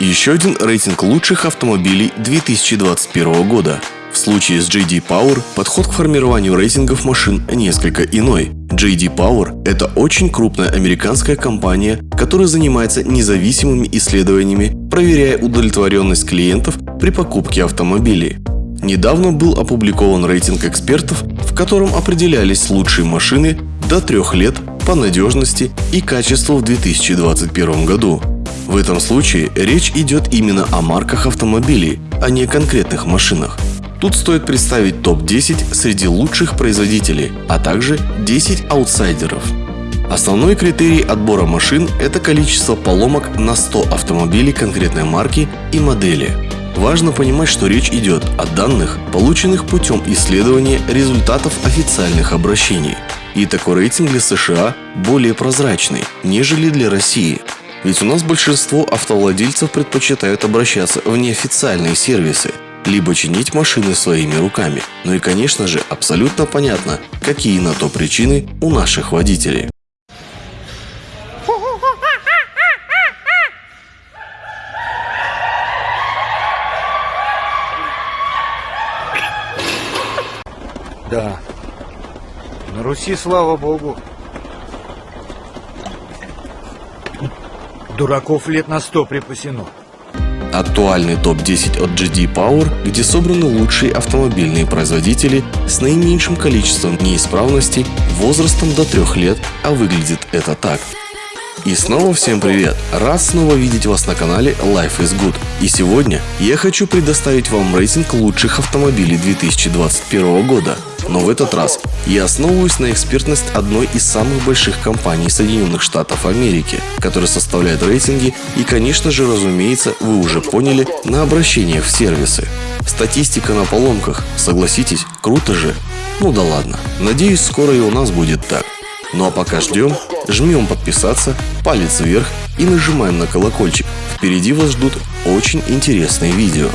Еще один рейтинг лучших автомобилей 2021 года. В случае с JD Power подход к формированию рейтингов машин несколько иной. JD Power – это очень крупная американская компания, которая занимается независимыми исследованиями, проверяя удовлетворенность клиентов при покупке автомобилей. Недавно был опубликован рейтинг экспертов, в котором определялись лучшие машины до трех лет по надежности и качеству в 2021 году. В этом случае речь идет именно о марках автомобилей, а не конкретных машинах. Тут стоит представить топ-10 среди лучших производителей, а также 10 аутсайдеров. Основной критерий отбора машин – это количество поломок на 100 автомобилей конкретной марки и модели. Важно понимать, что речь идет о данных, полученных путем исследования результатов официальных обращений. И такой рейтинг для США более прозрачный, нежели для России. Ведь у нас большинство автовладельцев предпочитают обращаться в неофициальные сервисы, либо чинить машины своими руками. Ну и конечно же абсолютно понятно, какие на то причины у наших водителей. Да. На Руси, слава богу. Дураков лет на сто припасено. Актуальный топ-10 от GD Power, где собраны лучшие автомобильные производители с наименьшим количеством неисправностей возрастом до 3 лет, а выглядит это так. И снова всем привет! Рад снова видеть вас на канале Life is Good. И сегодня я хочу предоставить вам рейтинг лучших автомобилей 2021 года. Но в этот раз я основываюсь на экспертность одной из самых больших компаний Соединенных Штатов Америки, которая составляет рейтинги и, конечно же, разумеется, вы уже поняли, на обращениях в сервисы. Статистика на поломках, согласитесь, круто же? Ну да ладно, надеюсь, скоро и у нас будет так. Ну а пока ждем, жмем подписаться, палец вверх и нажимаем на колокольчик. Впереди вас ждут очень интересные видео.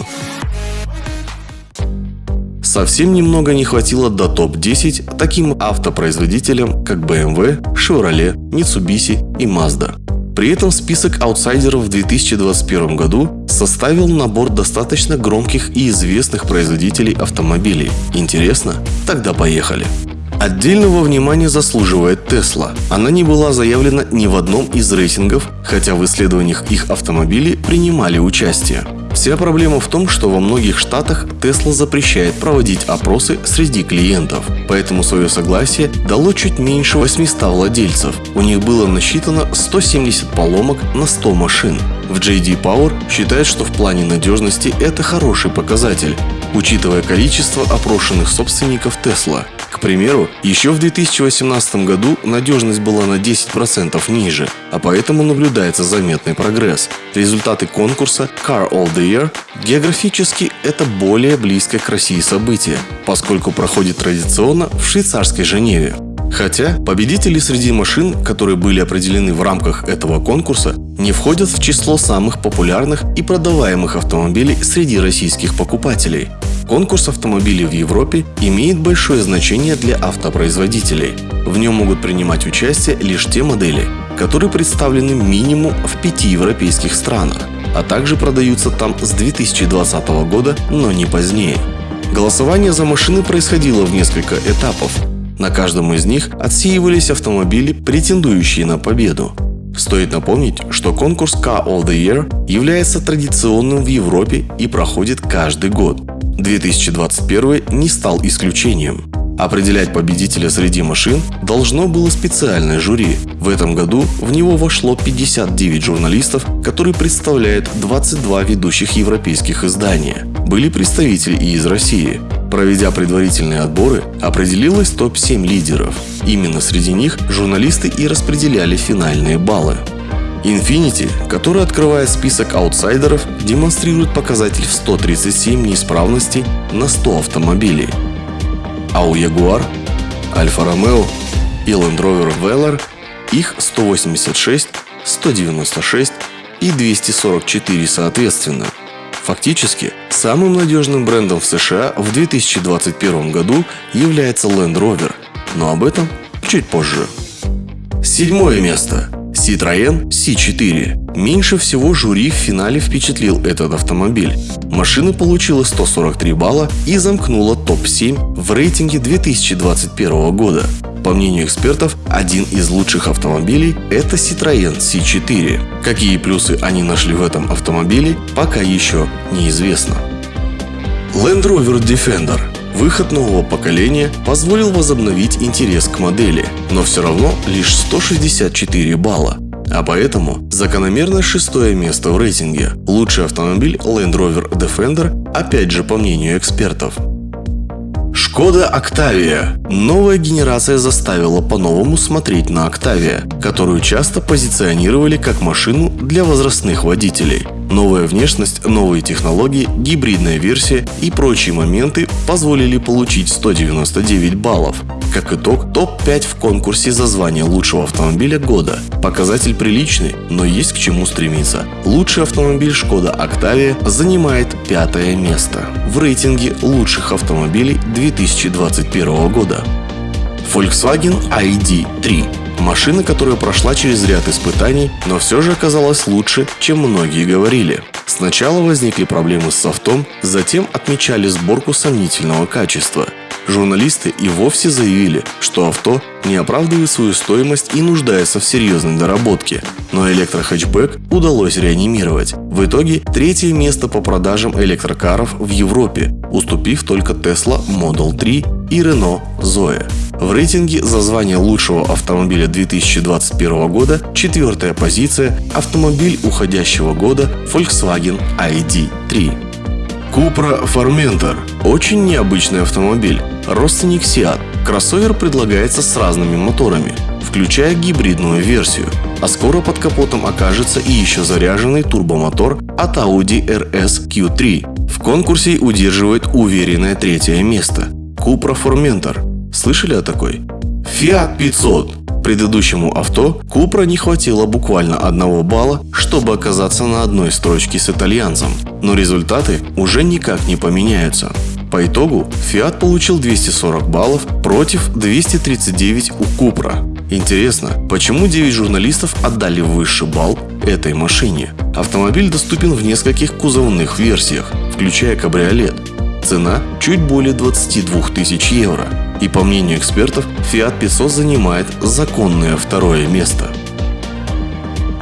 Совсем немного не хватило до топ-10 таким автопроизводителям, как BMW, Chevrolet, Mitsubishi и Mazda. При этом список аутсайдеров в 2021 году составил набор достаточно громких и известных производителей автомобилей. Интересно? Тогда поехали! Отдельного внимания заслуживает Tesla. Она не была заявлена ни в одном из рейтингов, хотя в исследованиях их автомобилей принимали участие. Вся проблема в том, что во многих штатах Tesla запрещает проводить опросы среди клиентов, поэтому свое согласие дало чуть меньше 800 владельцев. У них было насчитано 170 поломок на 100 машин. В JD Power считают, что в плане надежности это хороший показатель, учитывая количество опрошенных собственников Tesla. К примеру, еще в 2018 году надежность была на 10% ниже, а поэтому наблюдается заметный прогресс. Результаты конкурса Car All the Year географически это более близкое к России событие, поскольку проходит традиционно в швейцарской Женеве. Хотя победители среди машин, которые были определены в рамках этого конкурса, не входят в число самых популярных и продаваемых автомобилей среди российских покупателей. Конкурс автомобилей в Европе имеет большое значение для автопроизводителей. В нем могут принимать участие лишь те модели, которые представлены минимум в пяти европейских странах, а также продаются там с 2020 года, но не позднее. Голосование за машины происходило в несколько этапов. На каждом из них отсеивались автомобили, претендующие на победу. Стоит напомнить, что конкурс Car All The Year является традиционным в Европе и проходит каждый год. 2021 не стал исключением. Определять победителя среди машин должно было специальное жюри. В этом году в него вошло 59 журналистов, которые представляют 22 ведущих европейских издания. Были представители и из России. Проведя предварительные отборы, определилось топ-7 лидеров. Именно среди них журналисты и распределяли финальные баллы. Infiniti, который открывает список аутсайдеров, демонстрирует показатель в 137 неисправностей на 100 автомобилей. А у Jaguar, Alfa Romeo и Land Rover Velar их 186, 196 и 244 соответственно. Фактически, самым надежным брендом в США в 2021 году является Land Rover, но об этом чуть позже. Седьмое место. Citroën C4. Меньше всего жюри в финале впечатлил этот автомобиль. Машина получила 143 балла и замкнула топ-7 в рейтинге 2021 года. По мнению экспертов, один из лучших автомобилей – это Citroën C4. Какие плюсы они нашли в этом автомобиле, пока еще неизвестно. Land Rover Defender Выход нового поколения позволил возобновить интерес к модели, но все равно лишь 164 балла. А поэтому закономерно шестое место в рейтинге. Лучший автомобиль Land Rover Defender, опять же по мнению экспертов. Шкода Octavia. Новая генерация заставила по-новому смотреть на Octavia, которую часто позиционировали как машину для возрастных водителей. Новая внешность, новые технологии, гибридная версия и прочие моменты позволили получить 199 баллов. Как итог, топ-5 в конкурсе за звание лучшего автомобиля года. Показатель приличный, но есть к чему стремиться. Лучший автомобиль Шкода Octavia занимает пятое место в рейтинге лучших автомобилей 2021 года. Volkswagen ID3 Машина, которая прошла через ряд испытаний, но все же оказалась лучше, чем многие говорили. Сначала возникли проблемы с софтом, затем отмечали сборку сомнительного качества. Журналисты и вовсе заявили, что авто не оправдывает свою стоимость и нуждается в серьезной доработке. Но электрохэтчбэк удалось реанимировать. В итоге третье место по продажам электрокаров в Европе, уступив только Tesla Model 3 и Renault Zoe. В рейтинге за звание лучшего автомобиля 2021 года четвертая позиция – автомобиль уходящего года Volkswagen ID3. Cupra Formentor – очень необычный автомобиль, родственник Seat. Кроссовер предлагается с разными моторами, включая гибридную версию, а скоро под капотом окажется и еще заряженный турбомотор от Audi RS Q3. В конкурсе удерживает уверенное третье место. Cupra Formentor Слышали о такой? Fiat 500. Предыдущему авто Купра не хватило буквально одного балла, чтобы оказаться на одной строчке с итальянцем. Но результаты уже никак не поменяются. По итогу Fiat получил 240 баллов против 239 у Купра. Интересно, почему 9 журналистов отдали высший балл этой машине? Автомобиль доступен в нескольких кузовных версиях, включая кабриолет. Цена чуть более 22 тысяч евро. И по мнению экспертов, Fiat 500 занимает законное второе место.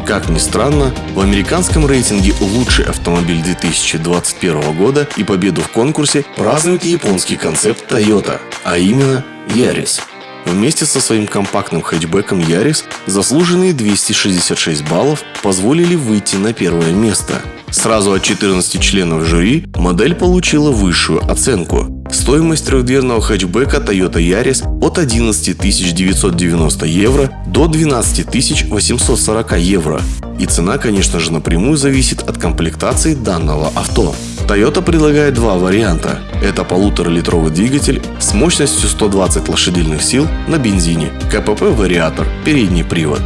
Как ни странно, в американском рейтинге «Лучший автомобиль 2021 года» и победу в конкурсе празднует японский концепт Toyota, а именно Yaris. Вместе со своим компактным хэтчбеком Yaris заслуженные 266 баллов позволили выйти на первое место. Сразу от 14 членов жюри модель получила высшую оценку Стоимость трехдверного хэтчбека Toyota Yaris от 11 990 евро до 12 840 евро. И цена, конечно же, напрямую зависит от комплектации данного авто. Toyota предлагает два варианта. Это полуторалитровый двигатель с мощностью 120 лошадиных сил на бензине, КПП-вариатор, передний привод.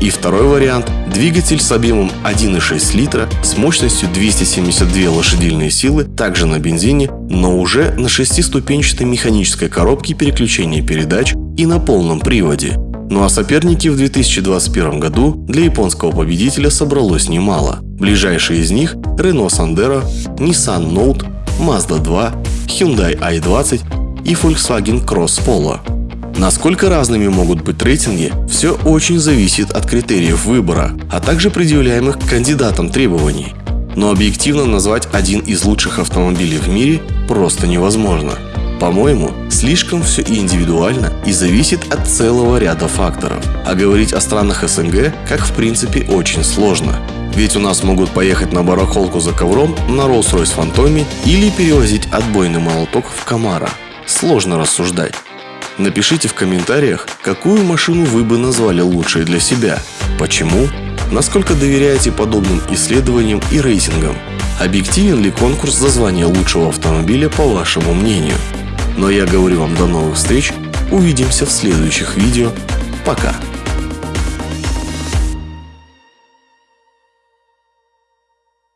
И второй вариант – двигатель с объемом 1,6 литра с мощностью 272 лошадиные силы, также на бензине, но уже на шестиступенчатой механической коробке переключения передач и на полном приводе. Ну а соперники в 2021 году для японского победителя собралось немало. Ближайшие из них – Renault Sandero, Nissan Note, Mazda 2, Hyundai i20 и Volkswagen Cross Polo. Насколько разными могут быть рейтинги, все очень зависит от критериев выбора, а также предъявляемых кандидатам требований. Но объективно назвать один из лучших автомобилей в мире просто невозможно. По-моему, слишком все индивидуально и зависит от целого ряда факторов. А говорить о странах СНГ, как в принципе, очень сложно. Ведь у нас могут поехать на барахолку за ковром на Rolls-Royce Phantom или перевозить отбойный молоток в Камара. Сложно рассуждать. Напишите в комментариях, какую машину вы бы назвали лучшей для себя, почему, насколько доверяете подобным исследованиям и рейтингам, объективен ли конкурс за звание лучшего автомобиля по вашему мнению. Но я говорю вам до новых встреч, увидимся в следующих видео, пока!